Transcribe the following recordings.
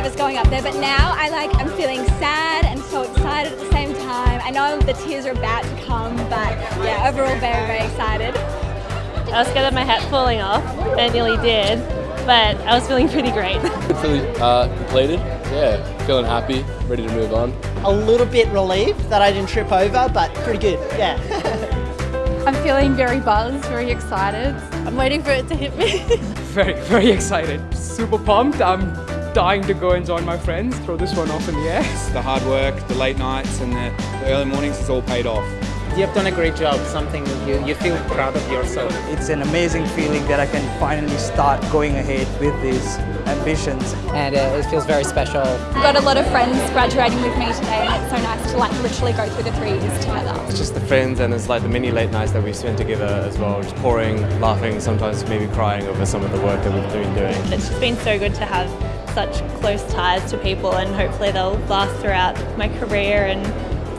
nervous going up there, but now I like I'm feeling sad and so excited at the same time. I know the tears are about to come, but yeah, overall very, very excited. I was scared of my hat falling off, and it nearly did, but I was feeling pretty great. Feeling uh, completed, yeah, feeling happy, ready to move on. A little bit relieved that I didn't trip over, but pretty good, yeah. I'm feeling very buzzed, very excited. I'm waiting for it to hit me. very, very excited. Super pumped. I'm dying to go and join my friends, throw this one off in the air. The hard work, the late nights and the, the early mornings has all paid off. You've done a great job, something you, you feel proud of yourself. It's an amazing feeling that I can finally start going ahead with these ambitions. And uh, it feels very special. I've got a lot of friends graduating with me today and it's so nice to like literally go through the three years together. It's just the friends and it's like the many late nights that we spend together as well, just pouring, laughing, sometimes maybe crying over some of the work that we've been doing. It's just been so good to have such close ties to people and hopefully they'll last throughout my career and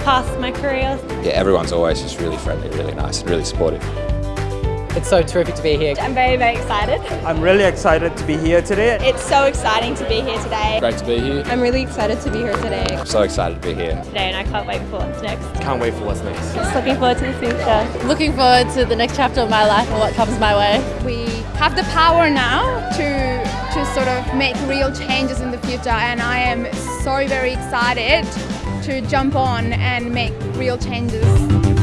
past my career. Yeah, everyone's always just really friendly, really nice and really supportive. It's so terrific to be here. I'm very, very excited. I'm really excited to be here today. It's so exciting to be here today. Great to be here. I'm really excited to be here today. I'm so excited to be here. Today and I can't wait for what's next. Can't wait for what's next. Just looking forward to the future. Looking forward to the next chapter of my life and what comes my way. We have the power now to to sort of make real changes in the future and I am so very excited to jump on and make real changes.